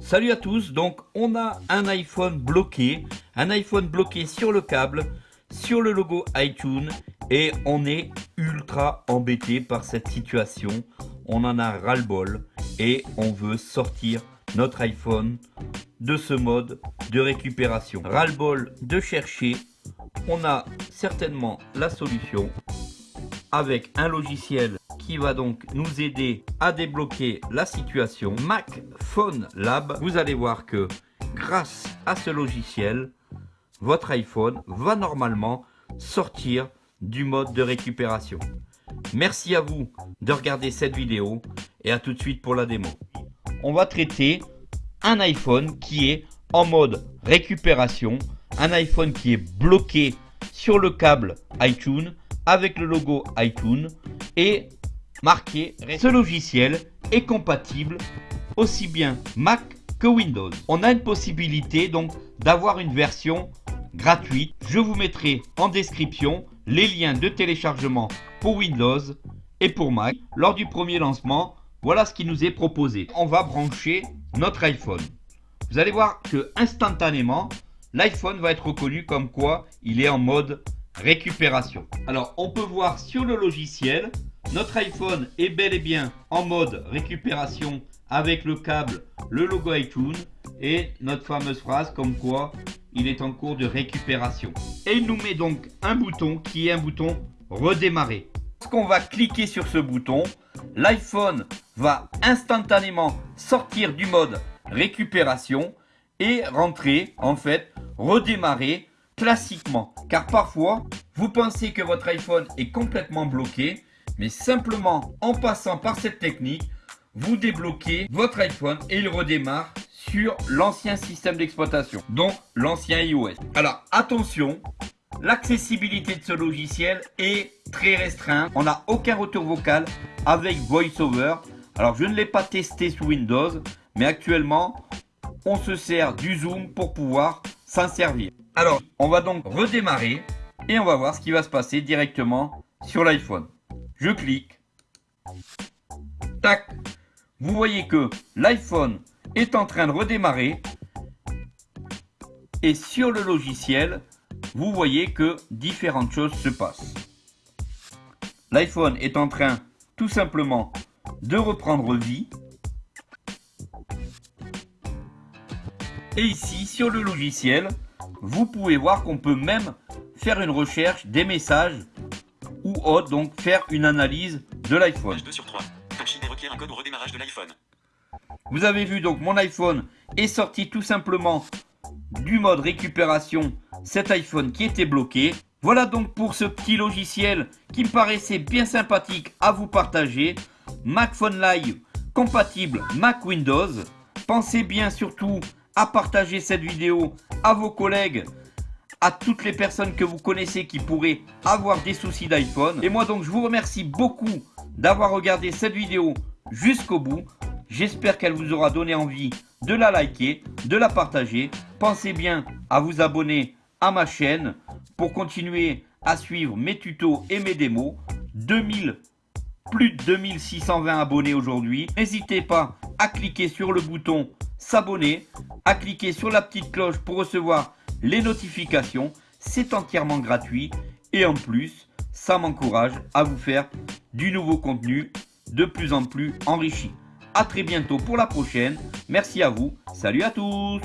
Salut à tous, donc on a un iPhone bloqué, un iPhone bloqué sur le câble, sur le logo iTunes et on est ultra embêté par cette situation. On en a ras-le-bol et on veut sortir notre iPhone de ce mode de récupération. Ras-le-bol de chercher, on a certainement la solution avec un logiciel qui va donc nous aider à débloquer la situation Mac Phone Lab. Vous allez voir que grâce à ce logiciel, votre iPhone va normalement sortir du mode de récupération. Merci à vous de regarder cette vidéo et à tout de suite pour la démo. On va traiter un iPhone qui est en mode récupération, un iPhone qui est bloqué sur le câble iTunes avec le logo iTunes et marqué ce logiciel est compatible aussi bien Mac que Windows. On a une possibilité donc d'avoir une version gratuite. Je vous mettrai en description les liens de téléchargement pour Windows et pour Mac. Lors du premier lancement, voilà ce qui nous est proposé. On va brancher notre iPhone. Vous allez voir que instantanément, l'iPhone va être reconnu comme quoi il est en mode récupération. Alors, on peut voir sur le logiciel, notre iPhone est bel et bien en mode récupération avec le câble, le logo iTunes et notre fameuse phrase comme quoi il est en cours de récupération. Et il nous met donc un bouton qui est un bouton redémarrer. Lorsqu'on va cliquer sur ce bouton, l'iPhone va instantanément sortir du mode récupération et rentrer en fait redémarrer classiquement. Car parfois, vous pensez que votre iPhone est complètement bloqué, mais simplement en passant par cette technique, vous débloquez votre iPhone et il redémarre sur l'ancien système d'exploitation, donc l'ancien iOS. Alors attention, l'accessibilité de ce logiciel est très restreinte. On n'a aucun retour vocal avec VoiceOver. Alors je ne l'ai pas testé sous Windows, mais actuellement on se sert du Zoom pour pouvoir s'en servir. Alors on va donc redémarrer et on va voir ce qui va se passer directement sur l'iPhone. Je clique. Tac. Vous voyez que l'iPhone est en train de redémarrer. Et sur le logiciel, vous voyez que différentes choses se passent. L'iPhone est en train tout simplement de reprendre vie. Et ici, sur le logiciel, vous pouvez voir qu'on peut même faire une recherche des messages ou autre, donc faire une analyse de l'iPhone. Vous avez vu donc mon iPhone est sorti tout simplement du mode récupération cet iPhone qui était bloqué. Voilà donc pour ce petit logiciel qui me paraissait bien sympathique à vous partager. Mac Phone Live compatible Mac Windows. Pensez bien surtout à partager cette vidéo à vos collègues, à toutes les personnes que vous connaissez qui pourraient avoir des soucis d'iPhone. Et moi donc je vous remercie beaucoup d'avoir regardé cette vidéo jusqu'au bout. J'espère qu'elle vous aura donné envie de la liker, de la partager. Pensez bien à vous abonner à ma chaîne pour continuer à suivre mes tutos et mes démos. 2000, plus de 2620 abonnés aujourd'hui. N'hésitez pas à cliquer sur le bouton s'abonner, à cliquer sur la petite cloche pour recevoir les notifications. C'est entièrement gratuit et en plus, ça m'encourage à vous faire du nouveau contenu de plus en plus enrichi. A très bientôt pour la prochaine. Merci à vous. Salut à tous